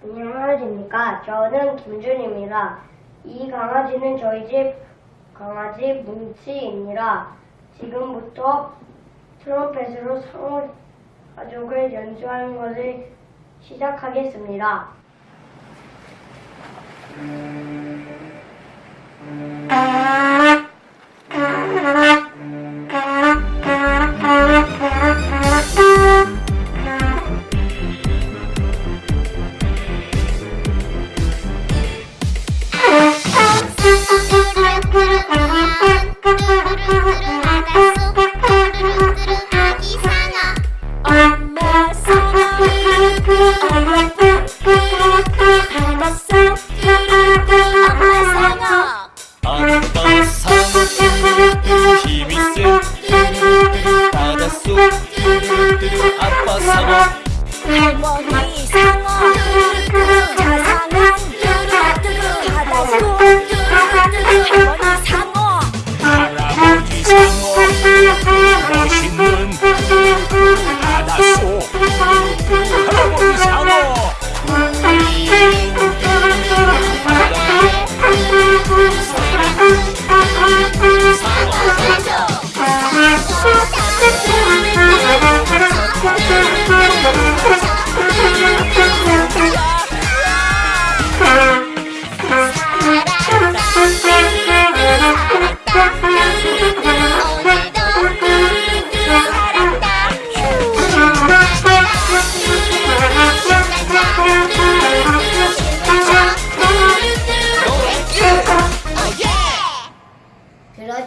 안녕하십니까. 저는 김준입니다. 이 강아지는 저희 집 강아지 뭉치입니다. 지금부터 트럼펫으로 상호 가족을 연주하는 것을 시작하겠습니다. 엄마 상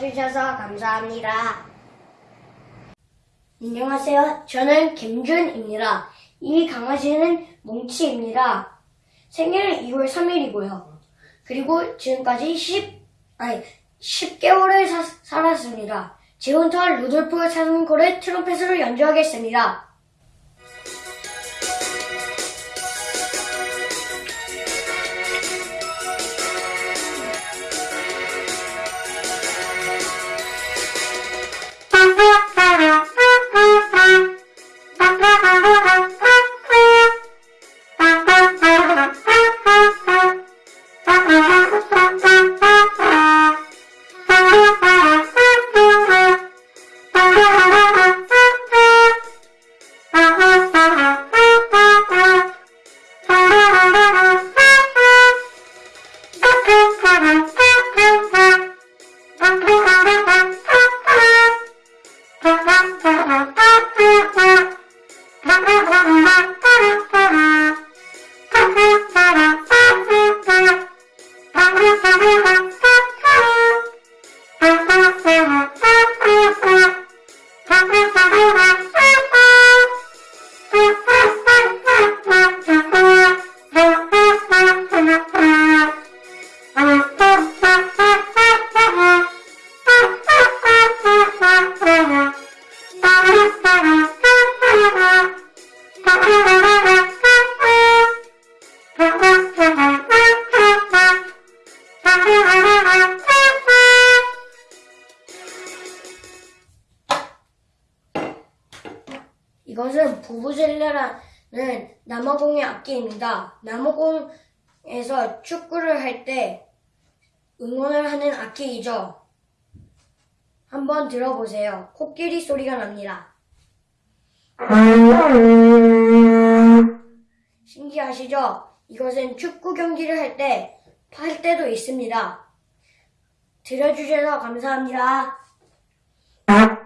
들어주셔서 감사합니다. 안녕하세요. 저는 김준입니다. 이 강아지는 뭉치입니다. 생일은 2월 3일이고요. 그리고 지금까지 10, 아니, 10개월을 사- 살았습니다. 지금부터 루돌프 사슴코를 트럼펫으로 연주하겠습니다. 이것은 부부젤레라는 남아공의 악기입니다. 남아공에서 축구를 할 때 응원을 하는 악기이죠. 한번 들어보세요. 코끼리 소리가 납니다. 신기하시죠? 이것은 축구 경기를 할 때, 팔 때도 있습니다. 들어주셔서 감사합니다. 아.